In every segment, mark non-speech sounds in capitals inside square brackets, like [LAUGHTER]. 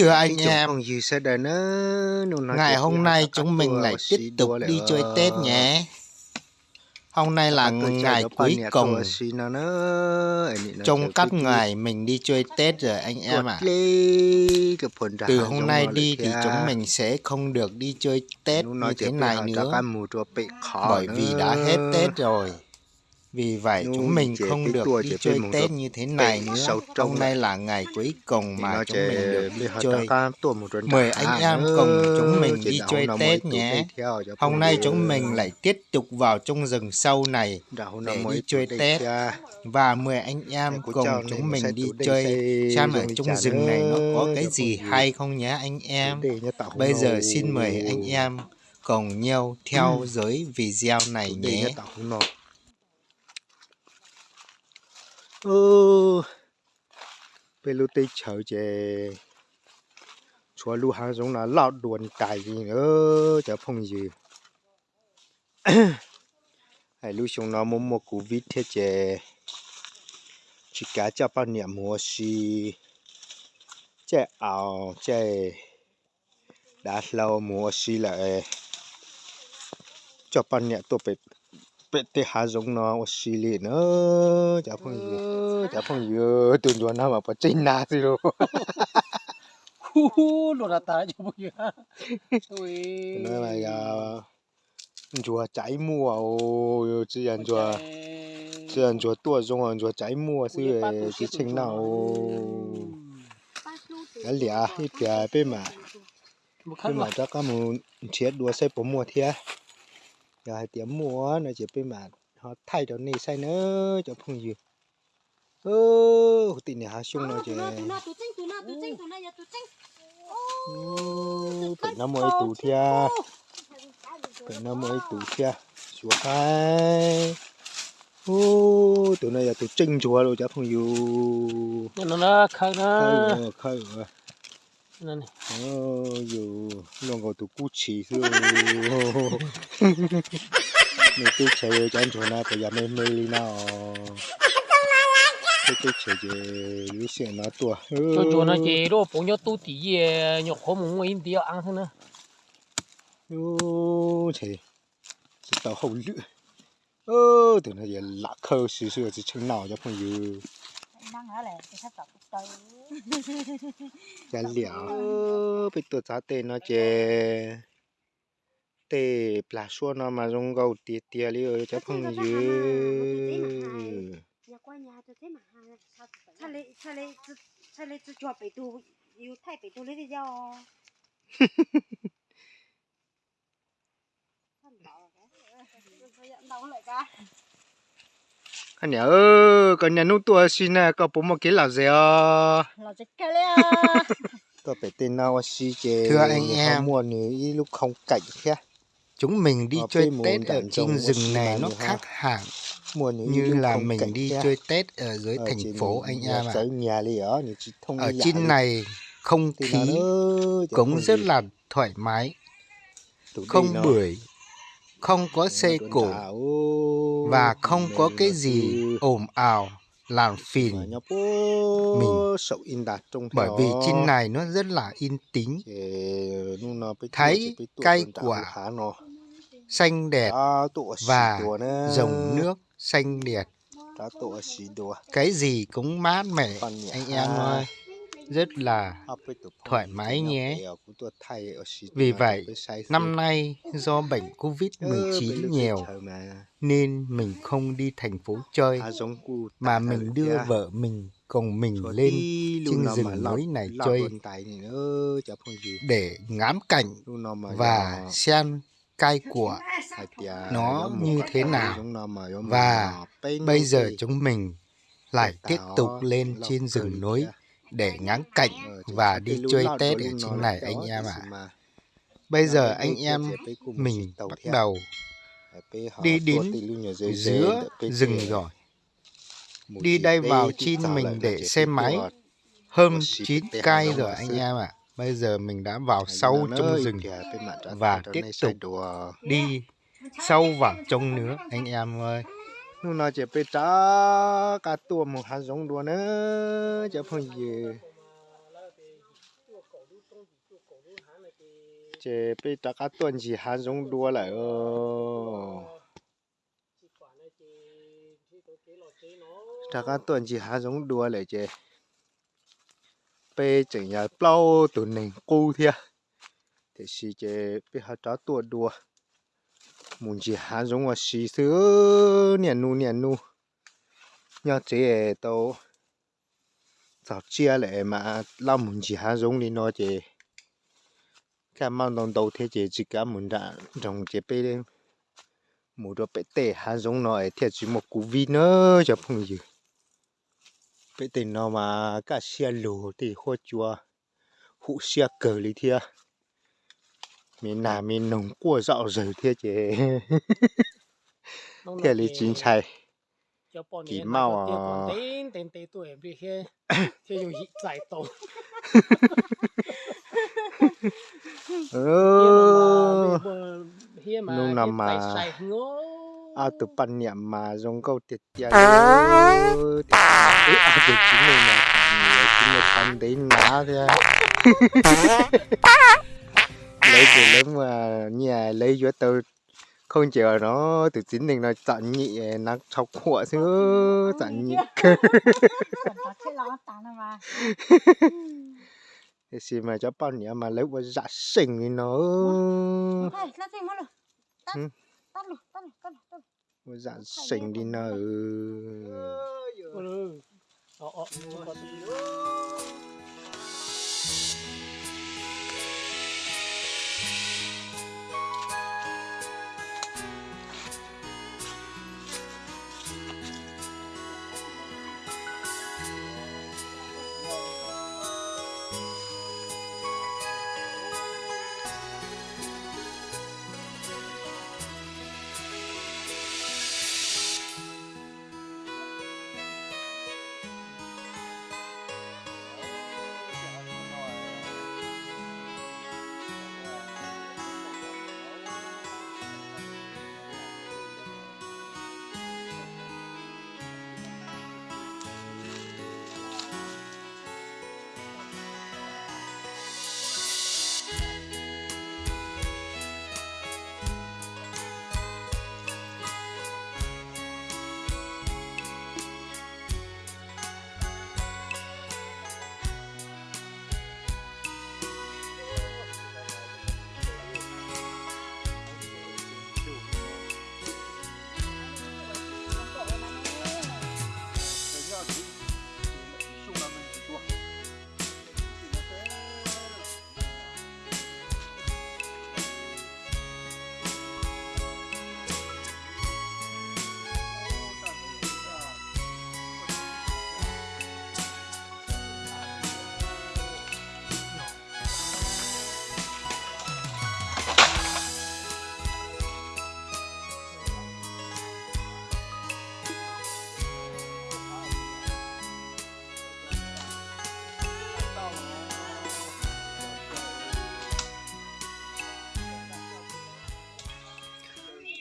Thưa anh em, ngày hôm nay chúng mình lại tiếp tục đi chơi Tết nhé. Hôm nay là ngày cuối cùng trong các ngày mình đi chơi Tết rồi anh em ạ. À. Từ hôm nay đi thì chúng mình sẽ không được đi chơi Tết như thế này nữa. Bởi vì đã hết Tết rồi. Vì vậy chúng mình không được đi chơi Tết như thế này nữa. Hôm nay là ngày cuối cùng mà chúng mình được đi chơi. Mời anh em cùng chúng mình đi chơi Tết nhé. Hôm nay chúng mình lại tiếp tục vào trong rừng sâu này để đi chơi Tết. Và mời anh em cùng chúng mình đi chơi xem ở trong rừng này nó có cái gì hay không nhé anh em. Bây giờ xin mời anh em cùng nhau theo dõi video này nhé ô bây lúc tây chờ chè. Chúa lu hàng giống là lão đuồn cài gì nữa, chả phong gì. [COUGHS] Hay lu xuống nó muốn một cú vít thế chè. Chỉ cá cho bao niệm mùa xì chè ảo, chè đã lâu mùa xì lại. Cho bao niệm tôi phải pete giống nó xì lì nữa. Chả phong gì. chả phong gì. Tuần tuần nào mà phải trên na gì rồi hu lo ra ta chứ bây giờ nói mà giờ chùa trái mùa. Ô chỉ ăn chùa chỉ ăn chùa tua giống ăn chùa trái mùa chứ chỉ chừng nào. cái lìa ít bia bên mà bên mà chắc có một chiếc đua xe bốn mùa thiệt rồi tiệm mua nó chỉ bên mà họ thay cho này sai nữa cho phong gì ơ tị này hạ xuống nó chỉ phải năm mươi tủ thia. Phải năm mươi tủ thia. Xuống hai. Ô tụi này là tụi trinh chùa rồi cho phong gì nó nó khai nó khai rồi nên dù lòng gọi tụ cú chỉ rồi mày tôi chơi với anh chỗ nào bây giờ mày mày đi nào tôi tôi chơi với lý sự nó tua. Chỗ chỗ nó chơi đó phụ nhau tu tí gì nhọc khó muốn im tí ăn thế nè, ô thế chỉ tao hậu lự ô tụi nó giờ lạc khâu xíu xíu chỉ chừng nào cho 朋友 năng hả lẹ thì sắp tập từ chả liệu bị tụt giá tên nó chè. Tê pla xua nó mà dùng gầu tiệt tiệt li ơi chắc không dư. cha lấy cho bị tu yêu thay bị tu lấy đi cho đâu lại cả anh nhớ ơ còn nhà nút tua xin nè có bố một cái là gì à là gì cái đấy [LAUGHS] tôi phải tên nào xí chè thưa anh em. mua nữa lúc không cảnh kia. Chúng mình đi chơi tết ở trên rừng này nó khác hẳn như là mình đi chơi tết ở dưới thành phố anh em ạ. ở trên này không khí cũng rất là thoải mái. Không bưởi không có xe cổ và không có cái gì ồn ào làm phiền mình. bởi vì trên này nó rất là yên tĩnh. Thấy cây quả xanh đẹp và dòng nước xanh đẹp. Cái gì cũng mát mẻ anh em ơi rất là thoải mái nhé. Vì vậy, năm nay do bệnh Covid-19 nhiều nên mình không đi thành phố chơi mà mình đưa vợ mình cùng mình lên trên rừng núi này chơi để ngắm cảnh và xem cây của nó như thế nào. và bây giờ chúng mình lại tiếp tục lên trên rừng núi để ngắm cảnh và đi chơi Tết ở trên này, anh em ạ. À. Bây giờ anh em mình bắt đầu đi đến giữa rừng rồi. Đi đây vào chin mình để xe máy hơn 9 cây rồi, anh em ạ. À. Bây giờ mình đã vào sâu trong rừng và tiếp tục đi sâu vào trong nữa, anh em ơi nó nói chỉ bị trả cả tua một hạt giống đùa nữa chỉ phong gì chỉ bị trả cả tuần chỉ hạt giống đua lại ơ. Trả cả tuần chỉ hạt giống đua lại chỉ bị giờ nhà bao tụi này cô thia. Thì chỉ chế bây giờ trả tua đua muốn chỉ há giống mà xí xứ niên nu niên nu. Nhớ chế tao sao chia lại mà lao muốn chỉ há giống đi nó chế cái mà đồng đầu thế chế chỉ cả muốn đã trong chế bê lên một đôi bê tê há giống nó ấy thiệt chỉ một cú vi nữa cho phong gì bê tê nó mà, cả xe lù thì hoa chua, hụ xe cờ lý thia mình nào mình nồng qua dạo [LAUGHS] rồi thia chế thia lý chính chạy. kỳ mau à. [COUGHS] dùng [LAUGHS] ừ. Nung nằm mà. sai à từ pan niệm mà giống câu tiệt tiệt ừ à tiệt chính này mà. Chính là pan đấy ná thế [LAUGHS] lấy từ lớn mà nhà lấy giữa tôi không chờ nó từ chính mình nó chọn nhị nó chọc khổ chứ chọn nhị nó thì [LAUGHS] xì mà cho bao nhiêu mà lấy qua dạ sinh thì nó. Thôi, nó. thêm mất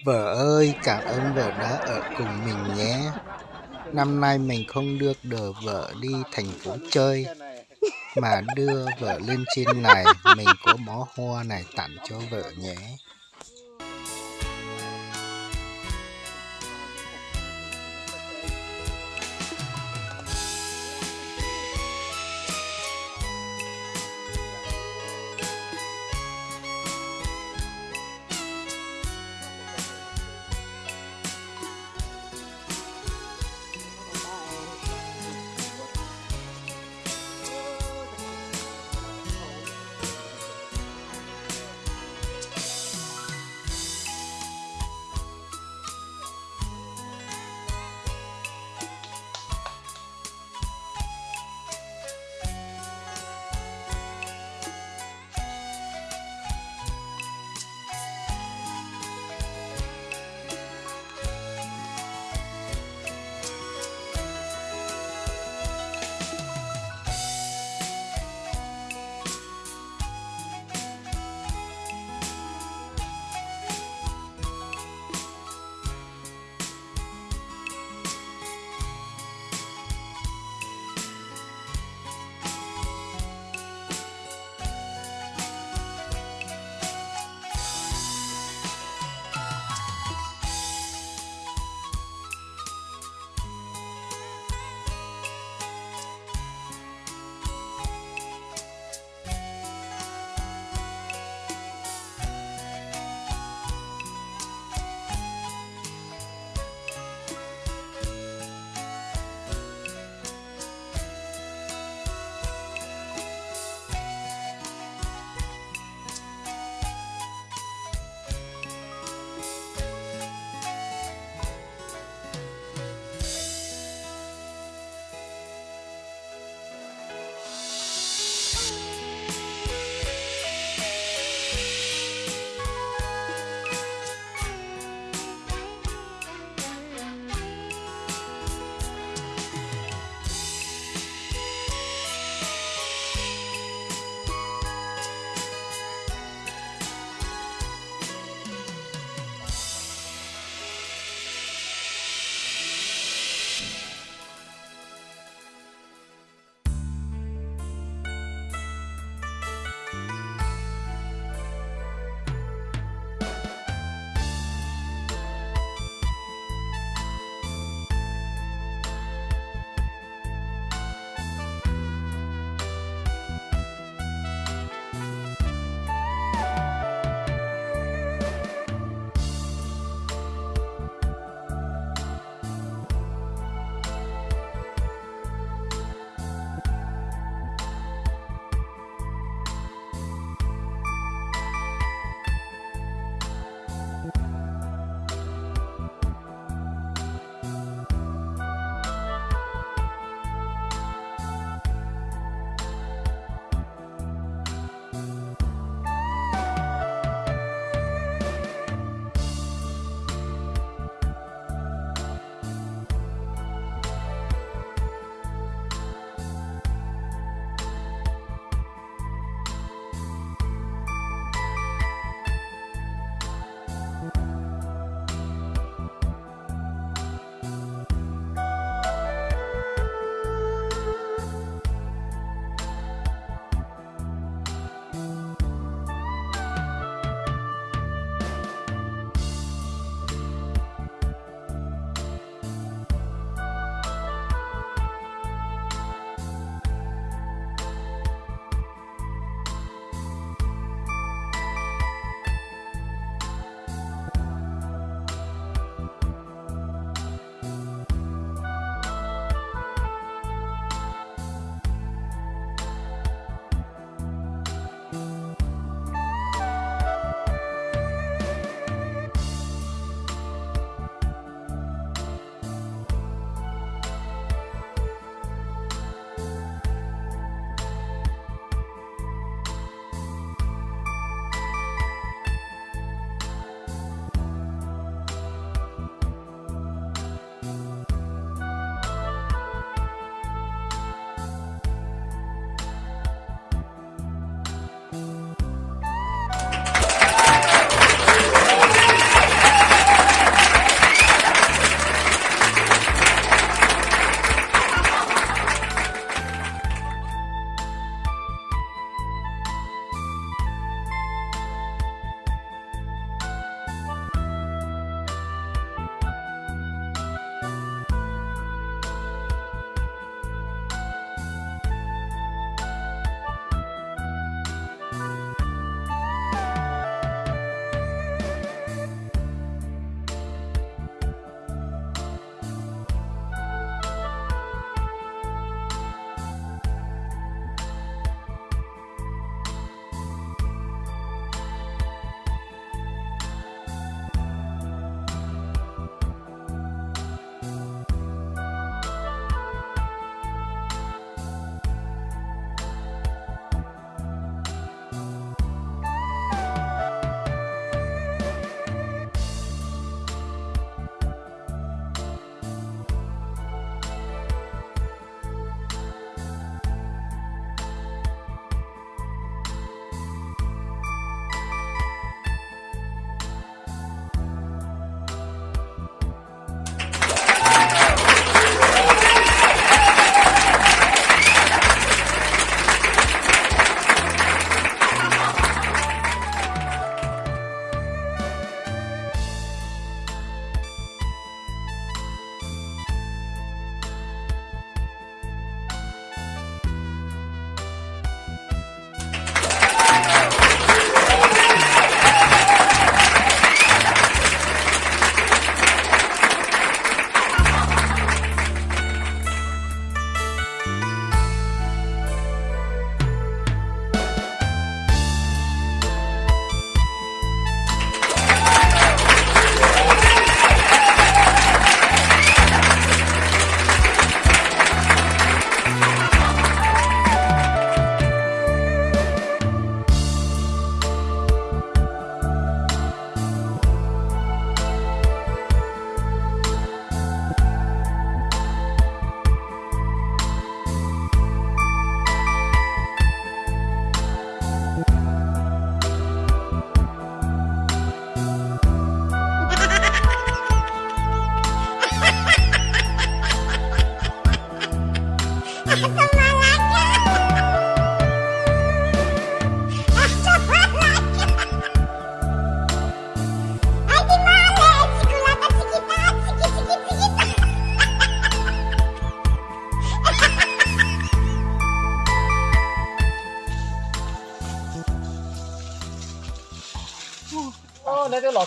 Vợ ơi, cảm ơn vợ đã ở cùng mình nhé. Năm nay mình không được đưa vợ đi thành phố chơi, mà đưa vợ lên trên này, mình có bó hoa này tặng cho vợ nhé.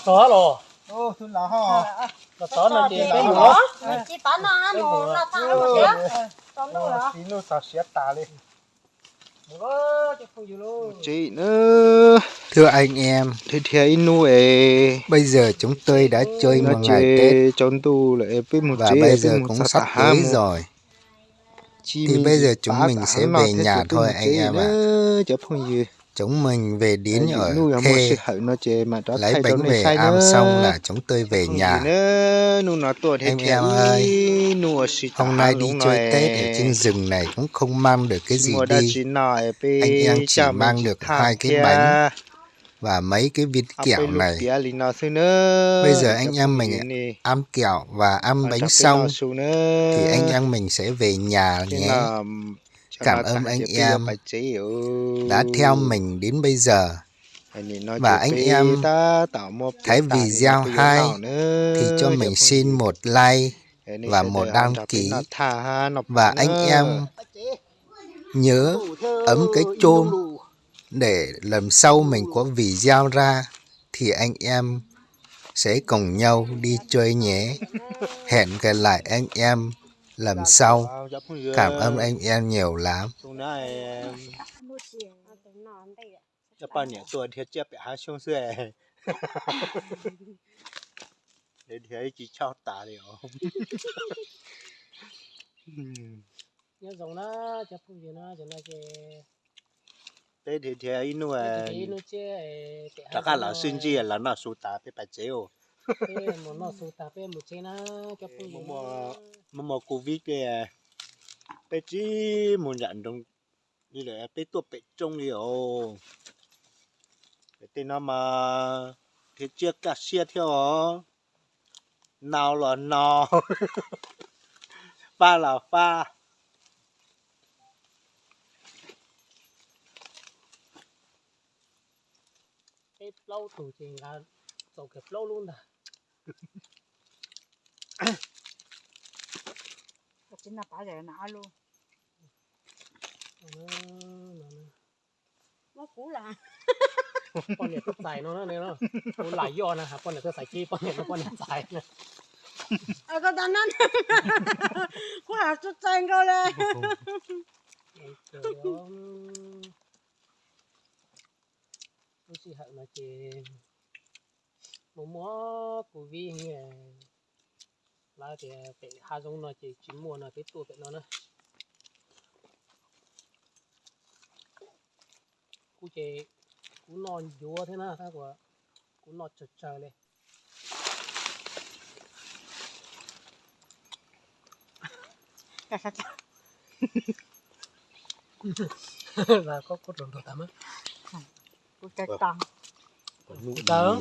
Chó rồi. Ô thu lọ ho là tiền cái mỏ mỏ chỉ tán nó nó nó thang nó chết tán nó hả? Tí nó sao xé tà lên chứ gì chị nữa. Thưa anh em, thì thì nu ấy bây giờ chúng tôi đã chơi một ngày Tết. trốn tu lại với một và bây giờ cũng sắp tới rồi. Thì bây giờ gì chúng mình sẽ về thế nhà tôi thôi anh em ạ. nữa, gì Chúng mình về đến ở Khê, đó lấy bánh về nữa. xong là chúng tôi về nhà. Em em ơi, Hôm nay đi chơi Tết ở trên rừng này cũng không mang được cái gì đi Anh em chỉ mang được hai cái bánh và mấy cái viên kẹo này. Bây giờ anh em mình ăn kẹo và ăn bánh xong thì anh em mình sẽ về nhà nhé. Cảm ơn anh em đã theo mình đến bây giờ. Và anh em ta tạo một thấy video hay thì cho mình xin một like và một đăng ký. và anh em nhớ ấm cái chôm để lần sau mình có video ra thì anh em sẽ cùng nhau đi chơi nhé. Hẹn gặp lại anh em lần sau. Cảm ơn anh em nhiều lắm. Thì [LAUGHS] [LAUGHS] thế thì thì nó chứ tất cả là sinh chi là nó sụt tả bị bạch chế ô cái một nó sụt tạp cái một chế nó cho gì Mà- nó mà mà covid kìa. Bị chỉ muốn nhận đồng như là bị tuột bị trông đi ô bị tên nó mà thì chưa cả xe theo nào là nào? [LAUGHS] Pha là pha cái lâu thủ thì là kẹp lâu luôn à chính là bảo vệ nó luôn nó cũ là ป้อนเนี่ยก็ใส่เนาะเนี่ยเนาะหลายย้อนนะครับป้อนเนี่ยก็ใส่กี้ป้อนเนี่ยป้อนเนี่ยใส่นะเออก็ตอนนั้นกูหาจุดแจงเขาเลยดูสิฮะมาเจ mua mua của vi nghe ờ, là thì ờ, phải hà giống nó chỉ chín mùa là cái tuổi phải nó nữa cú chế cú non dúa thế nào ha của cú nọt chật chờ lên [LAUGHS] là có cốt rồng đồ tắm á. Cốt cái tắm. Cốt tắm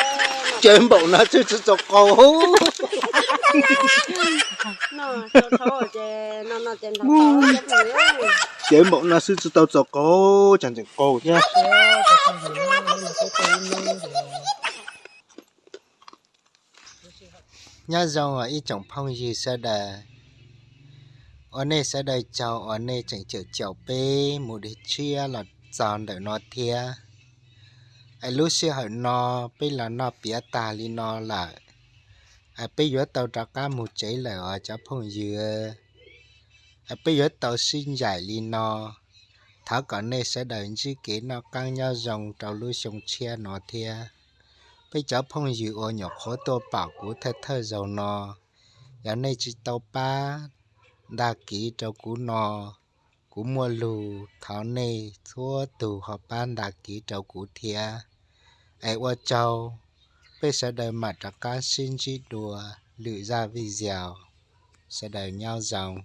chứ chứ cho cô chẳng chẳng cô chém, Thế cái con gì nó nó là cái tên nó nhá, nhá dòng ở ý trọng phong gì sẽ đà? Ở đây sẽ đời chào ở đây chẳng chịu chào bê một đứa chia là giòn để nó thia ai lúc xưa họ nó bây là nó bía ta li nó là ai bây giờ tàu trả cá một chế là ở cho phong dừa. Ai bây giờ tàu xin giải li nó thảo cả này sẽ đợi chỉ kế nó căng nhau dòng trào lưu sông chia nó thia. Bây giờ phong dừa ở nhỏ khó tô bảo của thơ thơ dầu nó giờ này chỉ tàu ba đa kỹ trâu cú nó, cú mua lù tháo này thua tù họ ban đa kỹ trâu cú thia ai qua châu bây giờ đời mặt ra cá xin chi đùa, lự ra vì sẽ đời nhau dòng.